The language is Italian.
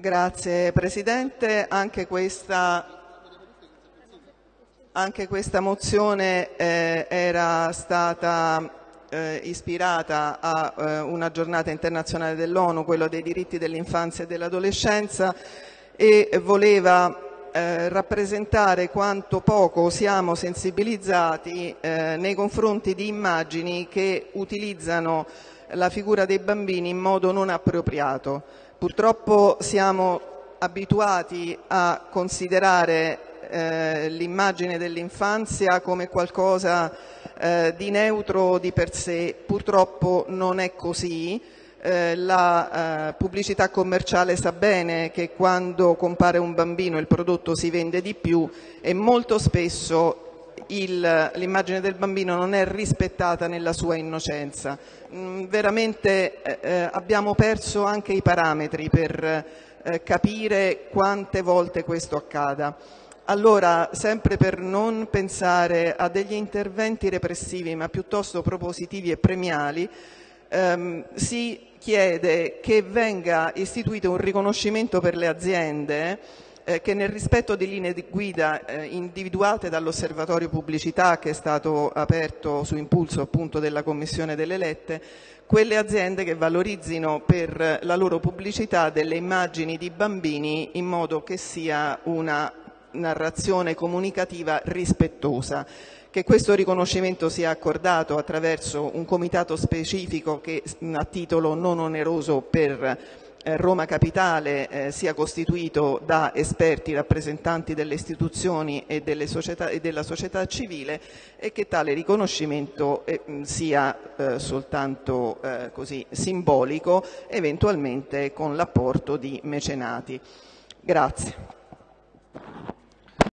Grazie Presidente, anche questa, anche questa mozione eh, era stata eh, ispirata a eh, una giornata internazionale dell'ONU, quello dei diritti dell'infanzia e dell'adolescenza e voleva eh, rappresentare quanto poco siamo sensibilizzati eh, nei confronti di immagini che utilizzano la figura dei bambini in modo non appropriato. Purtroppo siamo abituati a considerare eh, l'immagine dell'infanzia come qualcosa eh, di neutro di per sé, purtroppo non è così. Eh, la eh, pubblicità commerciale sa bene che quando compare un bambino il prodotto si vende di più e molto spesso l'immagine del bambino non è rispettata nella sua innocenza. Mm, veramente eh, eh, abbiamo perso anche i parametri per eh, capire quante volte questo accada. Allora, sempre per non pensare a degli interventi repressivi, ma piuttosto propositivi e premiali, ehm, si chiede che venga istituito un riconoscimento per le aziende eh, che nel rispetto di linee di guida eh, individuate dall'osservatorio pubblicità che è stato aperto su impulso appunto della Commissione delle Lette, quelle aziende che valorizzino per la loro pubblicità delle immagini di bambini in modo che sia una narrazione comunicativa rispettosa che questo riconoscimento sia accordato attraverso un comitato specifico che a titolo non oneroso per eh, Roma Capitale eh, sia costituito da esperti rappresentanti delle istituzioni e, delle società, e della società civile e che tale riconoscimento eh, sia eh, soltanto eh, così, simbolico, eventualmente con l'apporto di mecenati. Grazie.